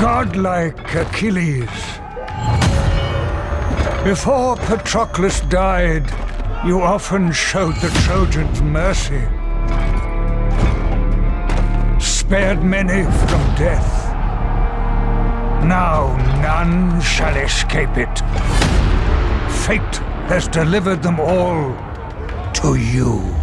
Godlike Achilles. Before Patroclus died, you often showed the Trojans mercy. Spared many from death. Now none shall escape it. Fate has delivered them all to you.